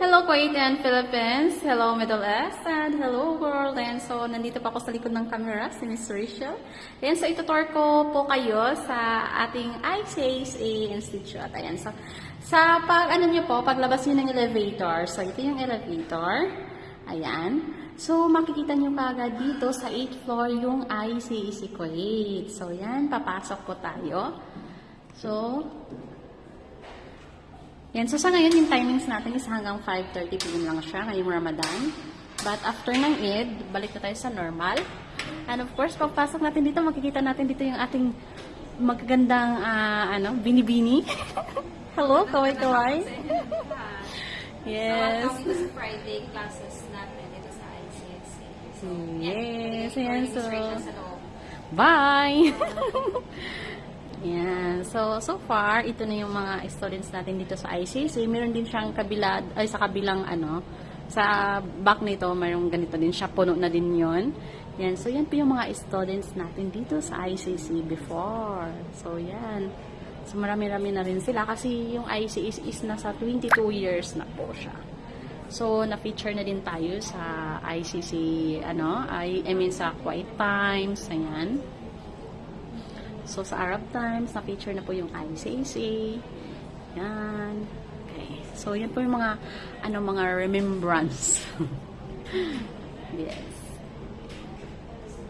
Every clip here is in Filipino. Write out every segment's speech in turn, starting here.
Hello Kuwait and Philippines, hello Middle East, and hello world. And so, nandito pa ako sa likod ng camera, si Miss Rachel. Ayan, so itutur ko po kayo sa ating ICASA Institute. Ayan, so, sa pag, ano nyo po, paglabas nyo ng elevator. So, ito yung elevator. Ayan. So, makikita nyo kagad dito sa 8th floor yung ICAC Kuwait. So, yan, papasok po tayo. So, yan. So, sa ngayon, yung timings natin is hanggang 5.30 p.m. lang siya ngayong Ramadan. But after ng Eid, balik na tayo sa normal. And of course, pagpasok natin dito, makikita natin dito yung ating magagandang, ah, ano, binibini. Hello, kaway-kaway. yes. Sa Friday classes natin dito sa ICSC. So, Yes, yan. So. Bye! Yan. So, so far, ito na yung mga students natin dito sa ICC. Meron din siyang kabila, ay sa kabilang ano, sa back nito, mayroong ganito din siya. Puno na din yon Yan. So, yan po yung mga students natin dito sa ICC before. So, yan. So, marami-rami na rin sila kasi yung ICC is nasa 22 years na po siya. So, na-feature na din tayo sa ICC, ano, I, I mean sa Quiet Times, ayan. So, sa Arab Times, na-feature na po yung ICC. Yan. Okay. So, yan po yung mga, ano, mga remembrance. yes.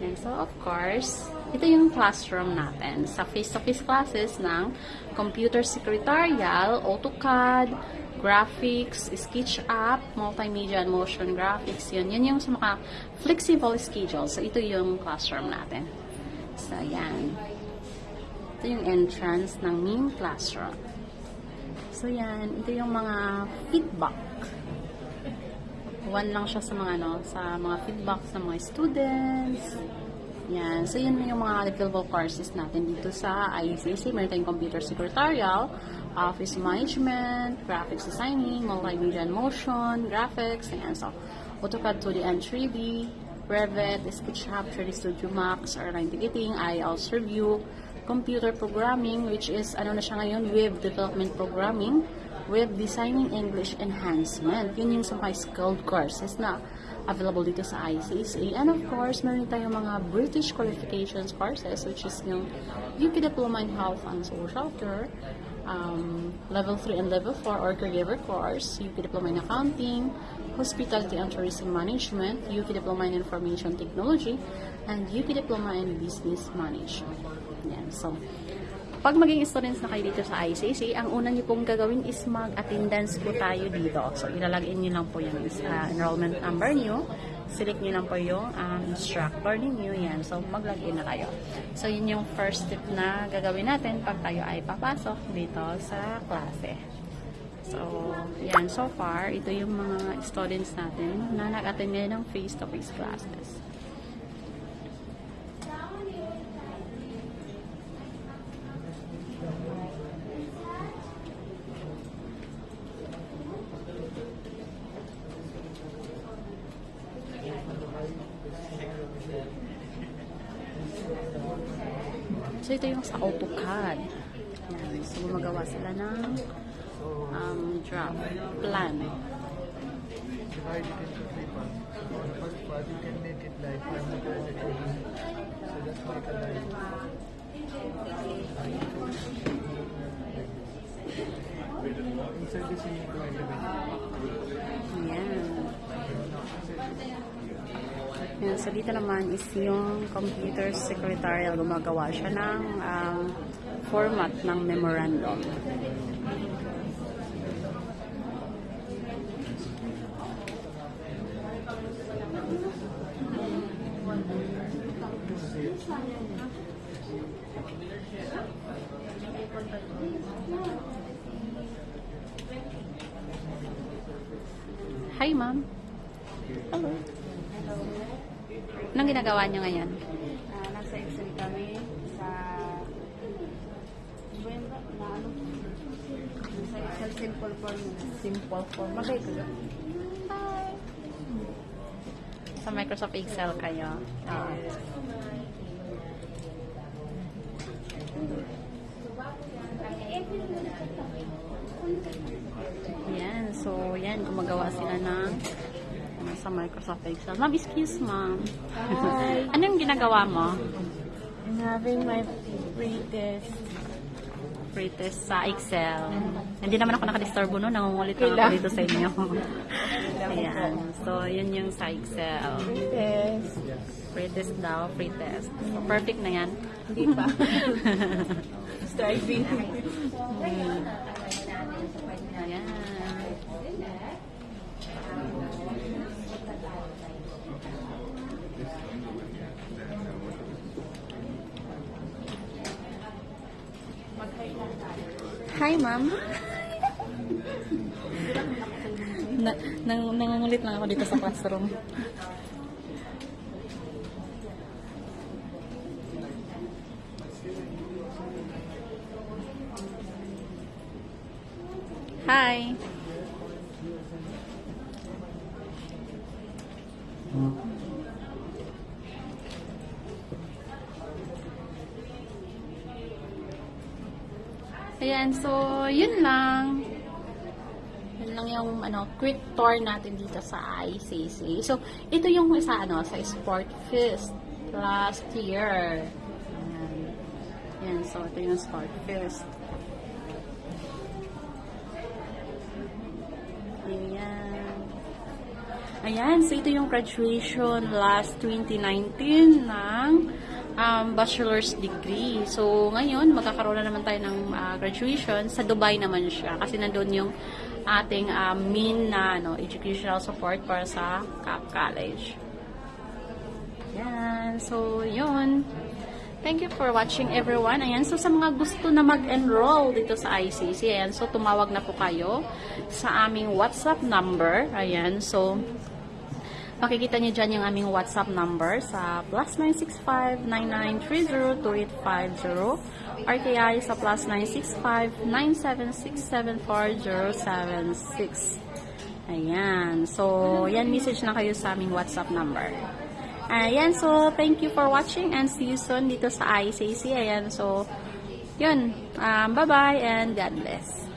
Yan. So, of course, ito yung classroom natin. Sa face-to-face classes ng Computer Secretarial, AutoCAD, Graphics, SketchUp, Multimedia and Motion Graphics. Yun. Yan yung sa mga flexible schedule. So, ito yung classroom natin. So, yan. Ito yung entrance ng main classroom. So, yan. Ito yung mga feedback. One lang siya sa mga, ano, sa mga feedback sa mga students. Yan. So, yun yung mga available courses natin dito sa ICC. Meron tayong computer secretarial, office management, graphics designing, multimedia and motion, graphics, ayan. So, AutoCAD 2D and 3D, Revit, SketchUp, 3D Studio Max, airline ticketing, IELTS review, computer programming, which is, ano na siya ngayon, web development programming, web designing English enhancement. Yun yung sa mga skilled courses na available dito sa ICSA. And of course, meron tayong mga British qualifications courses, which is yung UP Diploma in Health and Social Care, um, Level 3 and Level 4 or Caregiver course, UP Diploma in Accounting, Hospitality and Tourism Management, UP Diploma in Information Technology, and UP Diploma in Business Management. Yan. So, pag maging students na kayo dito sa ICC, ang una niyo pong gagawin is mag-attendance po tayo dito. So, ilalagay niyo lang po yung uh, enrollment number niyo. Select niyo lang po yung um, instructor ninyo. Yan. So, mag-login na kayo. So, yun yung first step na gagawin natin pag tayo ay papasok dito sa klase. So, yan. So far, ito yung mga students natin na nag-attend ngayon ng face-to-face classes. So, ito yung sa AutoCAD. Yan. So, gumagawa sila ng um, draft plan. divide it first part can make it like that you need. So just make a line. Insert this into. Yan. So, dito naman is yung computer secretarial. Gumagawa siya ng um, format ng memorandum. Hi, ma'am. Hello. Anong ginagawa niyo ngayon? Ah, nasa Excel kami sa Buwemba na ano nasa Excel simple form Simple form. Magay ko lang. Sa Microsoft Excel kayo. Oo. Yan. So, yan. Gumagawa sila ng ano, sa Microsoft Excel. Ma'am, excuse ma'am. Hi. ano yung ginagawa mo? I'm having my pre-test. Pretest sa Excel. Hindi naman ako nakadisturbo no, nangungulit lang ako dito sa inyo. Ayan. So, yun yung sa Excel. Test. Pretest daw, pretest. So, perfect na yan. Hindi pa. Striving. Ayan. Hi, ma'am. na, nang, nangungulit lang ako dito sa classroom. Hi. Ayan, so yun lang. Yun lang yung ano, quick tour natin dito sa ICC. So, ito yung isa ano, sa Sport Fest last year. Ayan. Ayan, so ito yung Sport Fest. Ayan. Ayan, so ito yung graduation last 2019 ng um, bachelor's degree. So, ngayon, magkakaroon na naman tayo ng ah, graduation. Sa Dubai naman siya kasi nandun yung ating ah, mean na ano, educational support para sa CAP College. Ayan, so yun. Thank you for watching everyone. Ayan, so sa mga gusto na mag-enroll dito sa ICC, ayan, so tumawag na po kayo sa aming WhatsApp number. Ayan, so makikita niyo dyan yung aming WhatsApp number sa plus 965-9930-2850 or kaya sa plus 965-976-74076. Ayan. So, yan message na kayo sa aming WhatsApp number. Ayan, so thank you for watching and see you soon dito sa ICC. Ayan, so yun. Um, bye-bye and God bless.